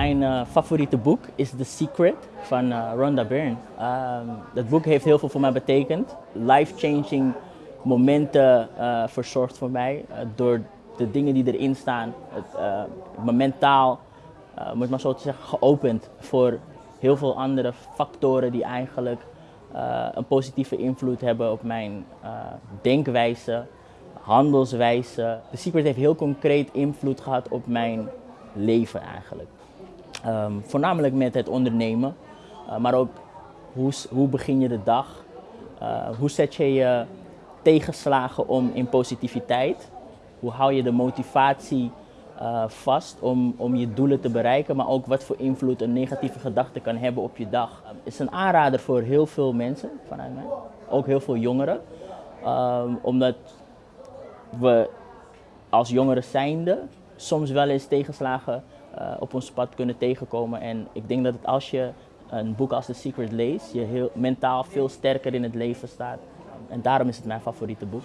Mijn uh, favoriete boek is The Secret van uh, Rhonda Byrne. Um, dat boek heeft heel veel voor mij betekend. Life-changing momenten uh, verzorgd voor mij. door de dingen die erin staan. Het, me mentaal, moet maar zo te zeggen, geopend voor heel veel andere factoren die eigenlijk een positieve invloed hebben op mijn denkwijze, handelswijze. The Secret heeft heel concreet invloed gehad op mijn leven eigenlijk. Um, voornamelijk met het ondernemen, uh, maar ook hoe, hoe begin je de dag? Uh, hoe zet je je tegenslagen om in positiviteit? Hoe hou je de motivatie uh, vast om, om je doelen te bereiken, maar ook wat voor invloed een negatieve gedachte kan hebben op je dag? Het is een aanrader voor heel veel mensen vanuit mij, ook heel veel jongeren, um, omdat we als jongeren zijnde soms wel eens tegenslagen uh, op ons pad kunnen tegenkomen. En ik denk dat het als je een boek als The Secret leest, je heel, mentaal veel sterker in het leven staat. En daarom is het mijn favoriete boek.